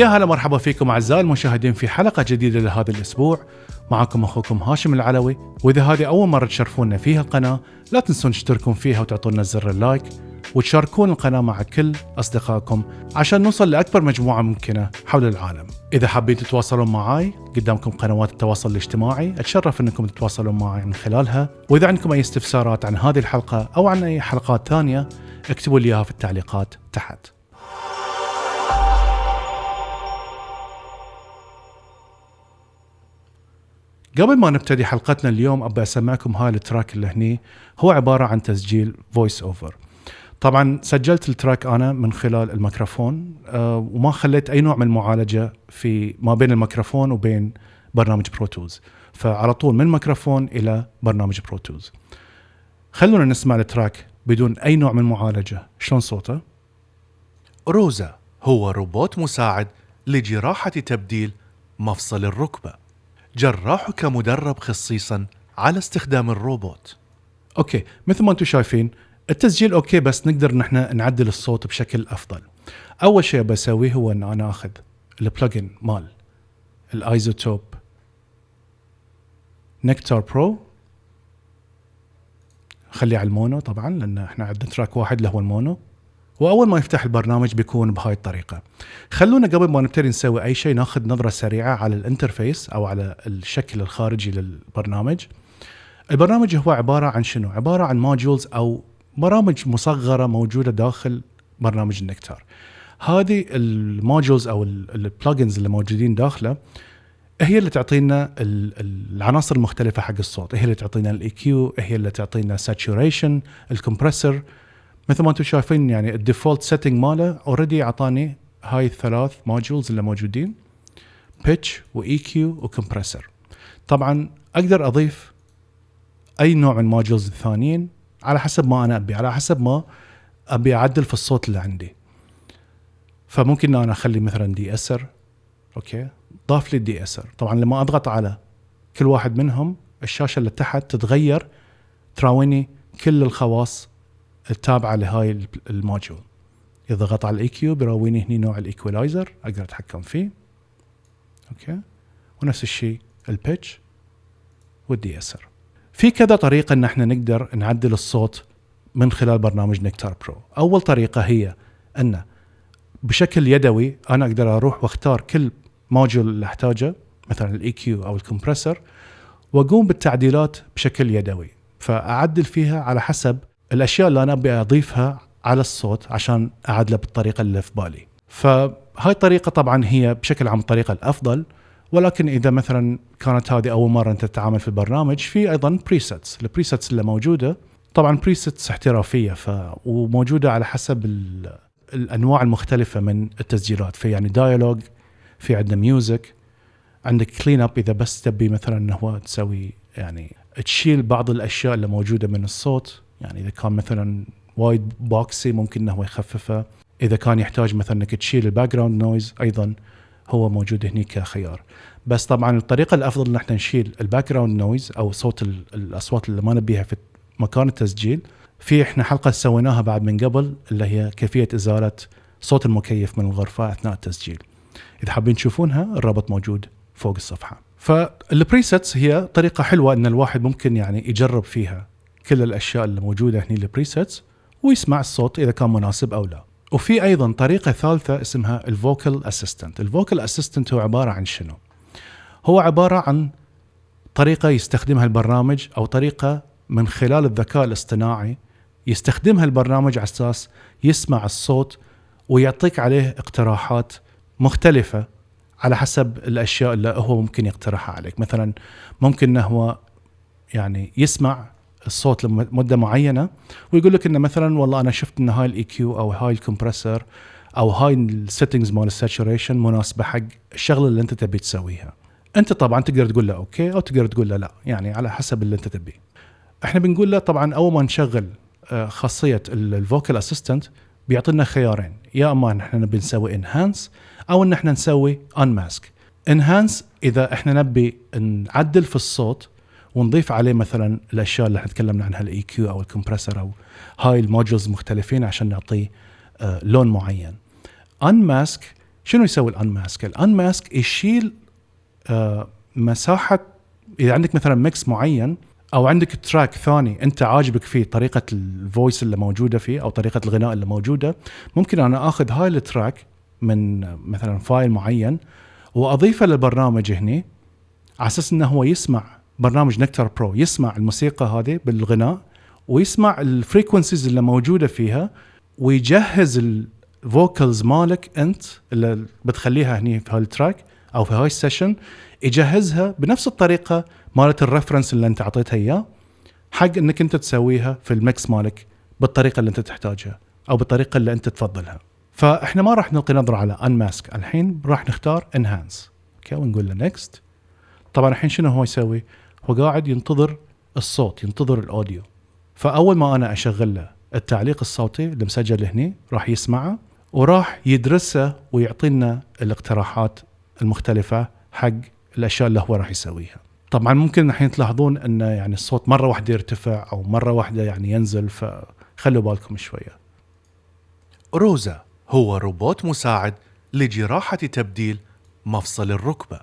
يا هلا مرحبا فيكم أعزائي المشاهدين في حلقة جديدة لهذا الأسبوع معكم أخوكم هاشم العلوي وإذا هذه أول مرة تشرفونا فيها القناة لا تنسون تشتركون فيها وتعطونا زر اللايك وتشاركون القناة مع كل أصدقائكم عشان نوصل لأكبر مجموعة ممكنة حول العالم. إذا حابين تتواصلون معي قدامكم قنوات التواصل الاجتماعي أتشرف أنكم تتواصلون معي من خلالها وإذا عندكم أي استفسارات عن هذه الحلقة أو عن أي حلقات ثانية اكتبوا لي إياها في التعليقات تحت. قبل ما نبتدي حلقتنا اليوم أبي أسمعكم هاي ال track اللي هني. هو عبارة عن تسجيل voice over طبعا سجلت ال track أنا من خلال الميكروفون أه وما خليت أي نوع من المعالجة في ما بين الميكروفون وبين برنامج Pro Tools فعلى طول من الميكروفون إلى برنامج Pro Tools خلونا نسمع ال track بدون أي نوع من المعالجه شلون صوته؟ ROSA هو روبوت مساعد لجراحة تبديل مفصل الركبة. جراحك مدرب خصيصا على استخدام الروبوت. okay مثل ما أنتم شايفين التسجيل okay بس نقدر نحن نعدل الصوت بشكل أفضل. أول شيء بسويه هو ان أنا آخذ ال plugin مال ال iZotope Nectar Pro خليه على ال mono طبعا لأن إحنا عندنا track واحد اللي هو ال mono. وأول ما يفتح البرنامج بيكون بهاي الطريقة. خلونا قبل ما نبتدي نسوي أي شيء ناخذ نظرة سريعة على ال interface أو على الشكل الخارجي للبرنامج. البرنامج هو عبارة عن شنو؟ عبارة عن modules أو برامج مصغرة موجودة داخل برنامج ال Nectar. هذه ال modules أو ال plugins اللي موجودين داخله هي اللي تعطينا العناصر المختلفة حق الصوت. هي اللي تعطينا ال EQ هي اللي تعطينا saturation ال compressor مثل ما أنتم شايفين يعني ال default setting ماله already أعطاني هاي الثلاث موديولز اللي موجودين pitch و EQ و compressor طبعا أقدر أضيف أي نوع من ال modules الثانيين على حسب ما أنا أبي على حسب ما أبي أعدل في الصوت اللي عندي. فممكن أنا أخلي مثلا de-esser okay؟ ضاف لي ال de-esser طبعا لما أضغط على كل واحد منهم الشاشة اللي تحت تتغير تراويني كل الخواص التابعة لهاي ال module إذا ضغط على ال EQ بيراويني هني نوع ال equalizer أقدر أتحكم فيه. okay؟ ونفس الشيء ال pitch وال de-esser. في كذا طريقة إن إحنا نقدر نعدل الصوت من خلال برنامج Nectar Pro. أول طريقة هي إن بشكل يدوي أنا أقدر أروح وأختار كل module اللي أحتاجه مثلا ال EQ أو ال compressor وأقوم بالتعديلات بشكل يدوي. فأعدل فيها على حسب الأشياء اللي أنا أبي أضيفها على الصوت عشان أعدله بالطريقة اللي في بالي. فهاي الطريقة طبعا هي بشكل عام الطريقة الأفضل ولكن إذا مثلا كانت هذه أول مرة أنت تتعامل في البرنامج في أيضا presets ال presets اللي موجودة طبعا presets احترافية ف وموجودة على حسب ال... الأنواع المختلفة من التسجيلات. في يعني dialogue في عندنا music عندك clean up إذا بس تبي مثلا إنه هو تسوي يعني تشيل بعض الأشياء اللي موجودة من الصوت. يعني إذا كان مثلا وايد boxy ممكن إنه يخففه. إذا كان يحتاج مثلا إنك تشيل ال background noise أيضا هو موجود هني كخيار. بس طبعا الطريقة الأفضل إن إحنا نشيل ال background noise أو صوت الأصوات اللي ما نبيها في مكان التسجيل. في إحنا حلقة سويناها بعد من قبل اللي هي كيفية إزالة صوت المكيف من الغرفة أثناء التسجيل. إذا حابين تشوفونها الرابط موجود فوق الصفحة. فال presets هي طريقة حلوة إن الواحد ممكن يعني يجرب فيها. كل الأشياء اللي موجودة هني ال presets ويسمع الصوت إذا كان مناسب أو لا. وفي أيضا طريقة ثالثة اسمها ال vocal assistant ال vocal assistant هو عبارة عن شنو؟ هو عبارة عن طريقة يستخدمها البرنامج أو طريقة من خلال الذكاء الاصطناعي يستخدمها البرنامج على أساس يسمع الصوت ويعطيك عليه اقتراحات مختلفة على حسب الأشياء اللي هو ممكن يقترحها عليك. مثلا ممكن إنه هو يعني يسمع الصوت لمدة معينة ويقول لك انه مثلا والله أنا شفت إن هاي ال EQ أو هاي ال compressor أو هاي ال settings مال ال saturation مناسبة حق الشغلة اللي أنت تبي تسويها. أنت طبعا تقدر تقول له okay أو تقدر تقول له لا يعني على حسب اللي أنت تبيه. إحنا بنقول له طبعا أول ما نشغل آه، خاصية ال vocal assistant بيعطينا خيارين يا إما إحنا نبي نسوي enhance أو إن إحنا نسوي unmask. enhance إذا إحنا نبي نعدل في الصوت ونضيف عليه مثلا الأشياء اللي إحنا تكلمنا عنها ال EQ أو ال compressor أو هاي ال modules مختلفين عشان نعطيه آه لون معين. unmask شنو يسوي ال unmask ال unmask يشيل آه مساحة إذا عندك مثلا mix معين أو عندك track ثاني أنت عاجبك فيه طريقة ال voice اللي موجودة فيه أو طريقة الغناء اللي موجودة ممكن أنا آخذ هاي ال track من مثلا file معين وأضيفه للبرنامج هني على أساس إنه هو يسمع برنامج Nectar Pro يسمع الموسيقى هذه بالغناء ويسمع ال frequencies اللي موجودة فيها ويجهز ال vocals مالك أنت اللي بتخليها هني في هال track أو في هاي ال session يجهزها بنفس الطريقة مالت ال reference اللي أنت أعطيتها إياه حق إنك أنت تسويها في ال mix مالك بالطريقة اللي أنت تحتاجها أو بالطريقة اللي أنت تفضلها. فإحنا ما راح نلقي نظرة على unmask الحين راح نختار enhance okay ونقول له next طبعا الحين شنو هو يسوي؟ هو قاعد ينتظر الصوت ينتظر ال audio. فأول ما أنا أشغل له التعليق الصوتي اللي مسجل راح يسمعه وراح يدرسه ويعطينا الاقتراحات المختلفة حق الأشياء اللي هو راح يسويها. طبعا ممكن الحين تلاحظون انه يعني الصوت مرة واحدة يرتفع أو مرة واحدة يعني ينزل فخلوا بالكم شوية. روزا هو روبوت مساعد لجراحة تبديل مفصل الركبة.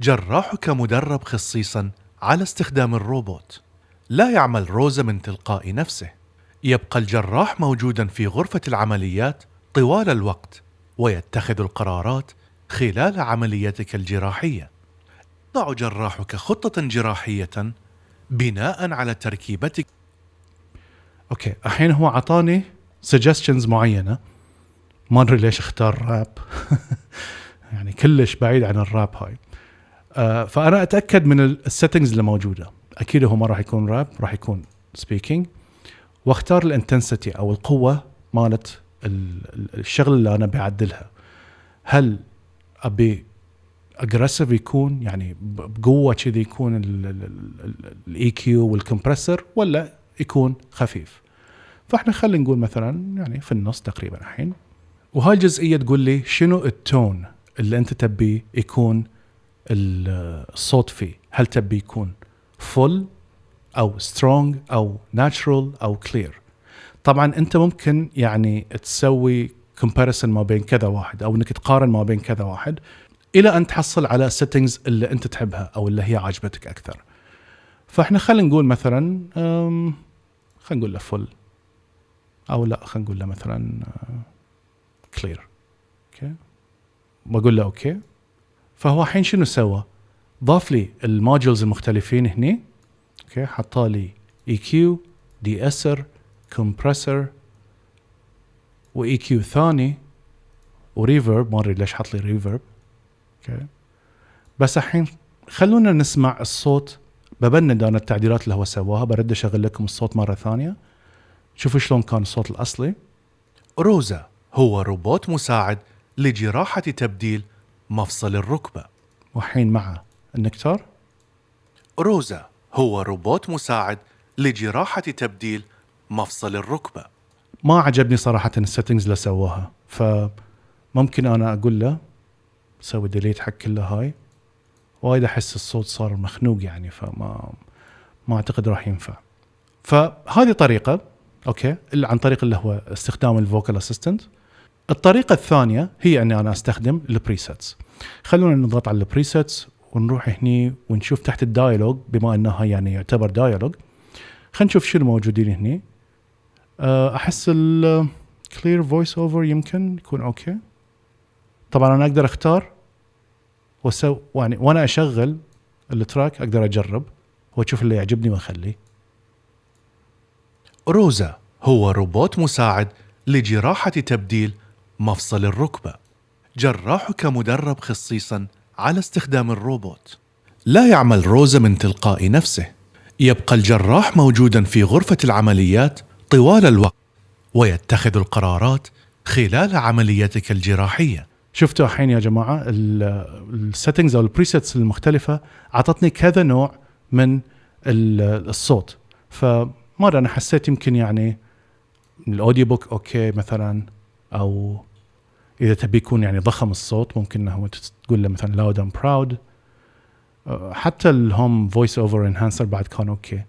جراحك مدرب خصيصا على استخدام الروبوت. لا يعمل روزا من تلقاء نفسه. يبقى الجراح موجودا في غرفة العمليات طوال الوقت ويتخذ القرارات خلال عمليتك الجراحية. يضع جراحك خطة جراحية بناء على تركيبتك. okay الحين هو اعطاني suggestions معينة. ما أدري ليش اختار راب يعني كلش بعيد عن الراب هاي. فأنا أتأكد من ال settings اللي موجودة. أكيد هو ما راح يكون راب راح يكون speaking وأختار ال intensity أو القوة مالت الشغل اللي أنا بعدلها. هل أبي aggressive يكون؟ يعني بقوة كذي يكون ال EQ وال compressor ولا يكون خفيف؟ فإحنا خلينا نقول مثلا يعني في النص تقريبا الحين. وهاي الجزئية تقول لي شنو ال tone اللي أنت تبي يكون الصوت فيه. هل تبي يكون full أو strong أو natural أو clear طبعا أنت ممكن يعني تسوي comparison ما بين كذا واحد أو إنك تقارن ما بين كذا واحد إلى أن تحصل على ال settings اللي أنت تحبها أو اللي هي عاجبتك أكثر. فإحنا خلينا نقول مثلا خلينا نقول له full أو لا خلينا نقول له مثلا clear okay؟ بقول له okay؟ فهو الحين شنو سوى؟ ضاف لي ال modules المختلفين هني okay حطالي EQ de-esser compressor و EQ ثاني و reverb ما أدري ليش حط لي reverb okay. بس الحين خلونا نسمع الصوت ببند أنا التعديلات اللي هو سواها برد أشغل لكم الصوت مرة ثانية. شوفوا شلون كان الصوت الأصلي. روزا هو روبوت مساعد لجراحة تبديل مفصل الركبة. وحين مع ال Nectar؟ روزا هو روبوت مساعد لجراحة تبديل مفصل الركبة. ما عجبني صراحة ال settings اللي سووها فممكن أنا أقول له سوي delete حق كل هاي. وايد أحس الصوت صار مخنوق يعني فما ما أعتقد راح ينفع. فهذه طريقة okay عن طريق اللي هو استخدام ال vocal assistant الطريقة الثانية هي أني أنا أستخدم ال presets خلونا نضغط على ال presets ونروح هني ونشوف تحت ال dialogue بما أنها يعني يعتبر dialogue خلينا نشوف شنو موجودين هني. آه، أحس ال clear voice over يمكن يكون okay طبعا أنا أقدر أختار وسو يعني وأنا أشغل ال track أقدر أجرب وأشوف اللي يعجبني وأخليه. روزا هو روبوت مساعد لجراحة تبديل مفصل الركبة. جراحك مدرب خصيصا على استخدام الروبوت. لا يعمل روزا من تلقاء نفسه. يبقى الجراح موجودا في غرفة العمليات طوال الوقت. ويتخذ القرارات خلال عمليتك الجراحية. شفتوا الحين يا جماعة ال settings أو ال presets المختلفة أعطتني كذا نوع من الصوت. فما أنا حسيت يمكن يعني ال audio book okay مثلا أو إذا تبي يكون يعني ضخم الصوت ممكن إنه تقول له مثلا loud and proud حتى ال home voice over enhancer بعد كان okay.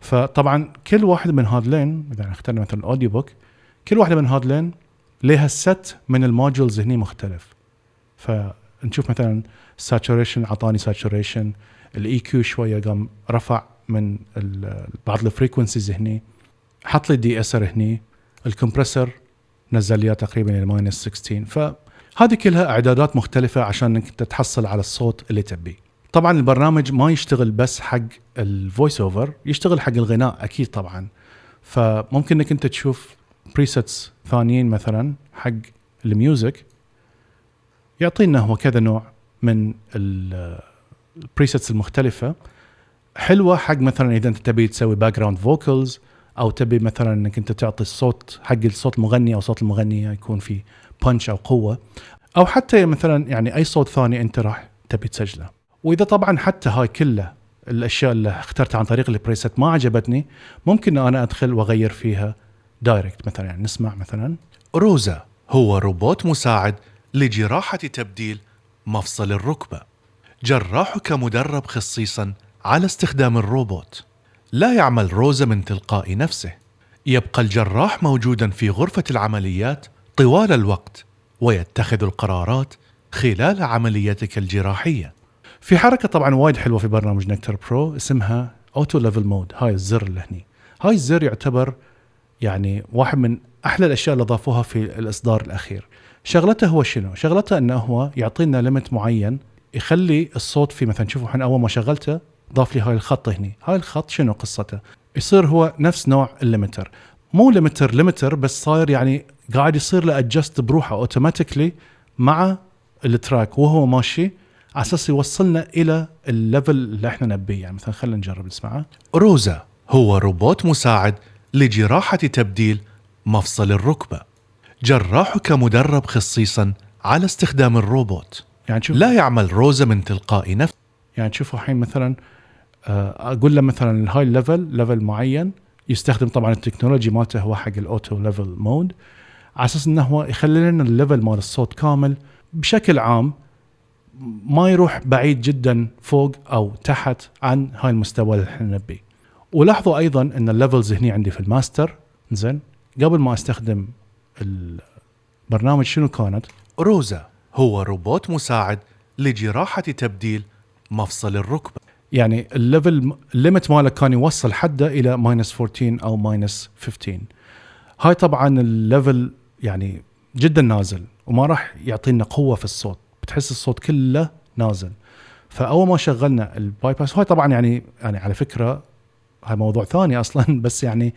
فطبعا كل واحد من هذلين إذا اخترنا مثلا ال audio book كل واحدة من هذلين لها ست من ال modules هني مختلف. فنشوف مثلا saturation أعطاني saturation ال EQ شوية قام رفع من بعض ال frequencies هني حط لي de-esser هني ال compressor نزل لي تقريبا إلى minus 16 فهذه كلها إعدادات مختلفة عشان إنك تحصل على الصوت اللي تبيه. طبعا البرنامج ما يشتغل بس حق ال voice over يشتغل حق الغناء أكيد طبعا. فممكن إنك أنت تشوف presets ثانيين مثلا حق ال music يعطينا هو كذا نوع من ال presets المختلفة. حلوة حق مثلا إذا أنت تبي تسوي background vocals أو تبي مثلا إنك أنت تعطي الصوت حق الصوت المغني أو صوت المغنيه يكون في punch أو قوة. أو حتى مثلا يعني أي صوت ثاني أنت راح تبي تسجله. وإذا طبعا حتى هاي كلها الأشياء اللي اخترتها عن طريق ال preset ما عجبتني ممكن أنا أدخل وأغير فيها direct مثلا. يعني نسمع مثلا. روزا هو روبوت مساعد لجراحة تبديل مفصل الركبة. جراحك مدرب خصيصا على استخدام الروبوت. لا يعمل روزا من تلقاء نفسه. يبقى الجراح موجودا في غرفة العمليات طوال الوقت ويتخذ القرارات خلال عمليتك الجراحية. في حركة طبعا وايد حلوة في برنامج Nectar Pro اسمها auto level mode هاي الزر اللي هني. هاي الزر يعتبر يعني واحد من أحلى الأشياء اللي ضافوها في الإصدار الأخير. شغلته هو شنو؟ شغلته إنه هو يعطينا limit معين يخلي الصوت في مثلا شوفوا الحين أول ما شغلته ضاف لي هاي الخط هني. هاي الخط شنو قصته؟ يصير هو نفس نوع ال limiter مو limiter limiter بس صاير يعني قاعد يصير له adjust بروحه automatically مع ال track وهو ماشي على أساس يوصلنا إلى ال level اللي إحنا نبيه. يعني مثلا خلينا نجرب نسمعه. روزا هو روبوت مساعد لجراحة تبديل مفصل الركبة. جراحك مدرب خصيصا على استخدام الروبوت. يعني شوف لا يعمل روزا من تلقاء نفسه يعني تشوفوا الحين مثلا أقول له مثلا الهاي level level معين يستخدم طبعا ال technology مالته هو حق ال auto level mode على أساس إنه هو يخلي لنا ال level مال الصوت كامل بشكل عام ما يروح بعيد جدا فوق أو تحت عن هاي المستوى اللي إحنا نبيه. ولاحظوا أيضا إن ال levels هني عندي في الماستر زين قبل ما أستخدم البرنامج شنو كانت؟ روزا هو روبوت مساعد لجراحة تبديل مفصل الركبة. يعني ال level ال limit ماله كان يوصل حده إلى minus 14 أو minus 15 هاي طبعا ال level يعني جدا نازل وما راح يعطينا قوة في الصوت. بتحس الصوت كله نازل. فأول ما شغلنا ال bypass هاي طبعا يعني يعني على فكرة هاي موضوع ثاني أصلا بس يعني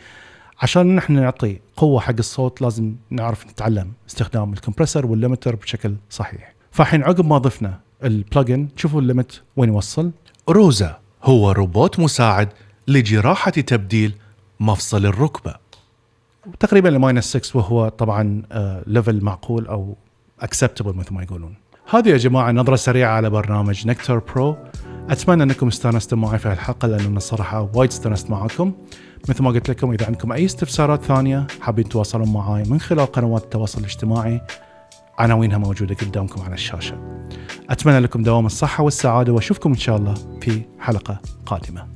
عشان نحن نعطي قوة حق الصوت لازم نعرف نتعلم استخدام ال compressor وال limiter بشكل صحيح. فالحين عقب ما ضفنا ال plugin شوفوا ال limit وين يوصل. روزا هو روبوت مساعد لجراحة تبديل مفصل الركبة تقريبا ل minus 6 وهو طبعا level معقول أو acceptable مثل ما يقولون. هذه يا جماعة نظرة سريعة على برنامج Nectar Pro. أتمنى أنكم استانستم معي في الحلقة لأنه أنا الصراحه وايد استانست معاكم. مثل ما قلت لكم إذا عندكم أي استفسارات ثانية حابين تواصلون معي من خلال قنوات التواصل الاجتماعي عناوينها موجودة قدامكم على الشاشة. أتمنى لكم دوام الصحة والسعادة وأشوفكم إن شاء الله في حلقة قادمة.